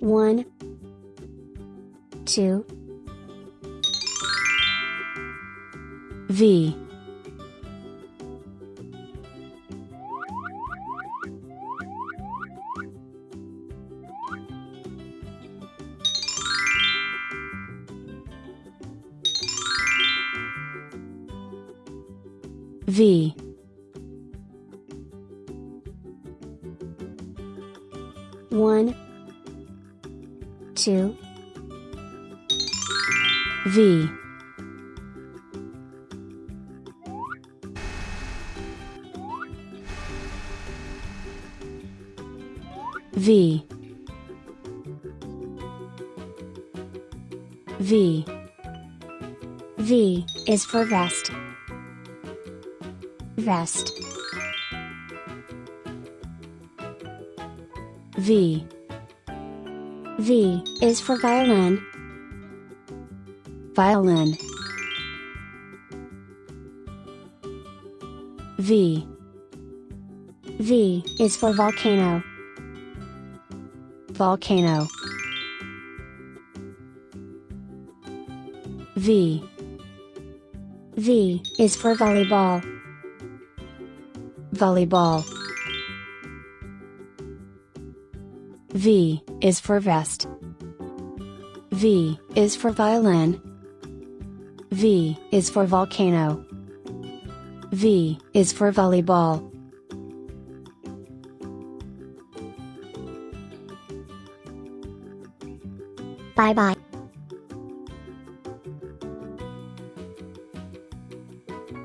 One, two, V. V. One, two, V V V V is for vest. Vest. V V is for violin. Violin V V is for volcano. Volcano V V is for volleyball. Volleyball V is for vest. V is for violin. V is for volcano. V is for volleyball. Bye bye.